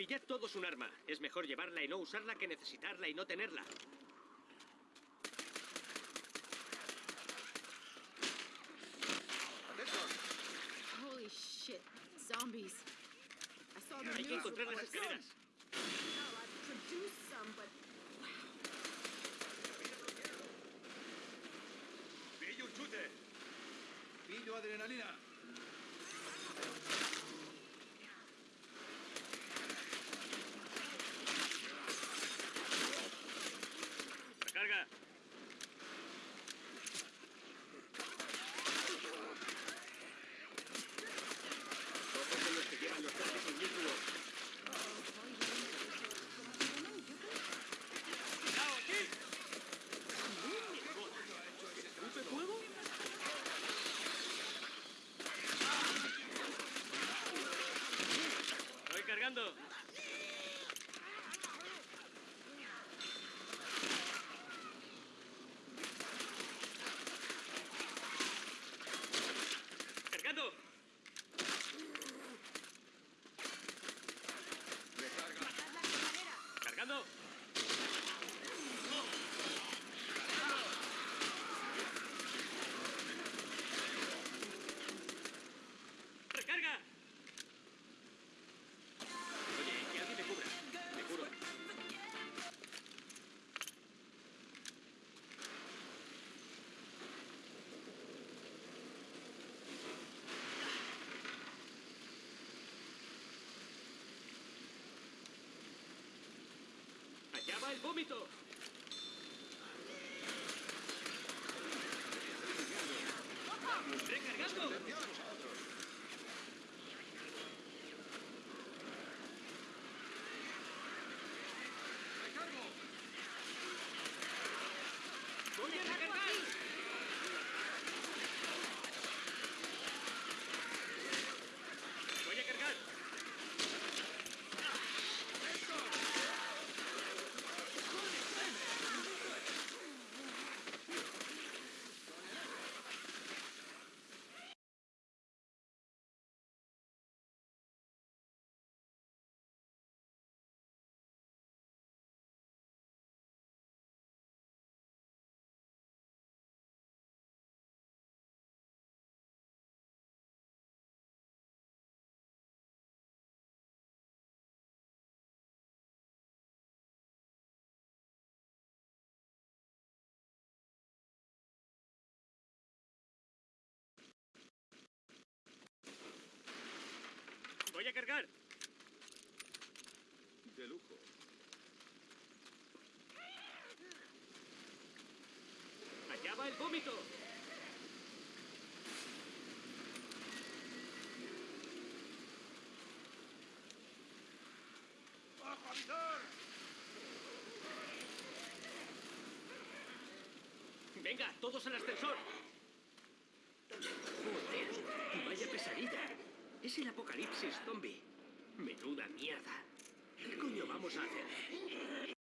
Pillad todos un arma. Es mejor llevarla y no usarla que necesitarla y no tenerla. Holy shit. Zombies. I saw the Hay que encontrar las escaleras. ¡Pillo un chute! ¡Pillo adrenalina! Yeah. ¡Allá va el vómito! ¡Recargando! ¡Recargo! ¡Voy a recargar! ¡Voy a cargar! ¡Voy a cargar! De lujo. ¡Allá va el vómito! ¡Bajo avisar! ¡Venga, todos al ascensor! Joder, vaya pesadilla. Es el apocalipsis zombie. Menuda mierda. ¿Qué coño vamos a hacer?